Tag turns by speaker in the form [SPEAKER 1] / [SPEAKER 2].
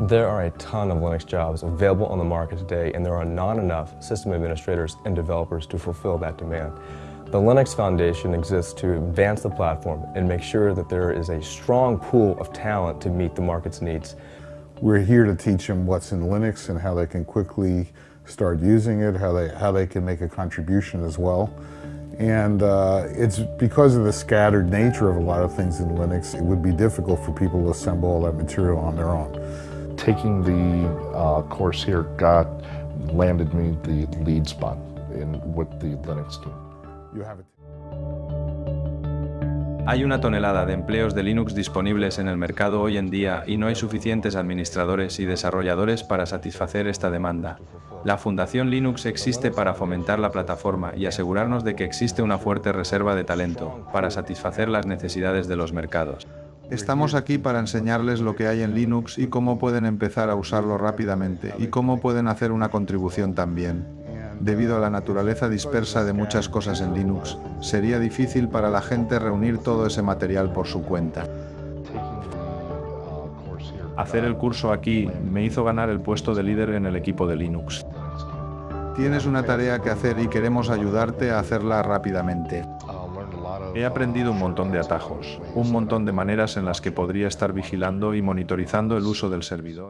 [SPEAKER 1] There are a ton of Linux jobs available on the market today, and there are not enough system administrators and developers to fulfill that demand. The Linux Foundation exists to advance the platform and make sure that there is a strong pool of talent to meet the market's needs.
[SPEAKER 2] We're here to teach them what's in Linux and how they can quickly start using it, how they, how they can make a contribution as well. And uh, it's because of the scattered nature of a lot of things in Linux, it would be difficult for people to assemble all that material on their own.
[SPEAKER 3] Taking the uh, course here got landed me the lead spot in with the Linux team.
[SPEAKER 2] You have it.
[SPEAKER 4] Hay una tonelada de empleos de Linux disponibles en el mercado hoy en día y no hay suficientes administradores y desarrolladores para satisfacer esta demanda. La Fundación Linux existe para fomentar la plataforma y asegurarnos de que existe una fuerte reserva de talento para satisfacer las necesidades de los mercados.
[SPEAKER 5] Estamos aquí para enseñarles lo que hay en Linux y cómo pueden empezar a usarlo rápidamente y cómo pueden hacer una contribución también. Debido a la naturaleza dispersa de muchas cosas en Linux, sería difícil para la gente reunir todo ese material por su cuenta.
[SPEAKER 4] Hacer el curso aquí me hizo ganar el puesto de líder en el equipo de Linux.
[SPEAKER 5] Tienes una tarea que hacer y queremos ayudarte a hacerla rápidamente.
[SPEAKER 4] He aprendido un montón de atajos, un montón de maneras en las que podría estar vigilando y monitorizando el uso del servidor.